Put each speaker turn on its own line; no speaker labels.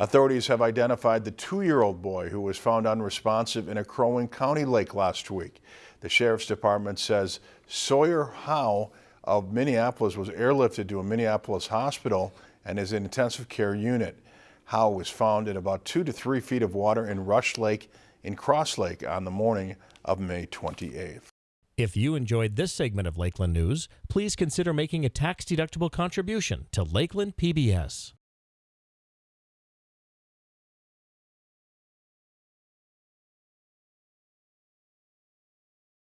Authorities have identified the two-year-old boy who was found unresponsive in a Crow Wing County lake last week. The Sheriff's Department says Sawyer Howe of Minneapolis was airlifted to a Minneapolis hospital and is in intensive care unit. Howe was found in about two to three feet of water in Rush Lake in Cross Lake on the morning of May 28th.
If you enjoyed this segment of Lakeland News, please consider making a tax-deductible contribution to Lakeland PBS.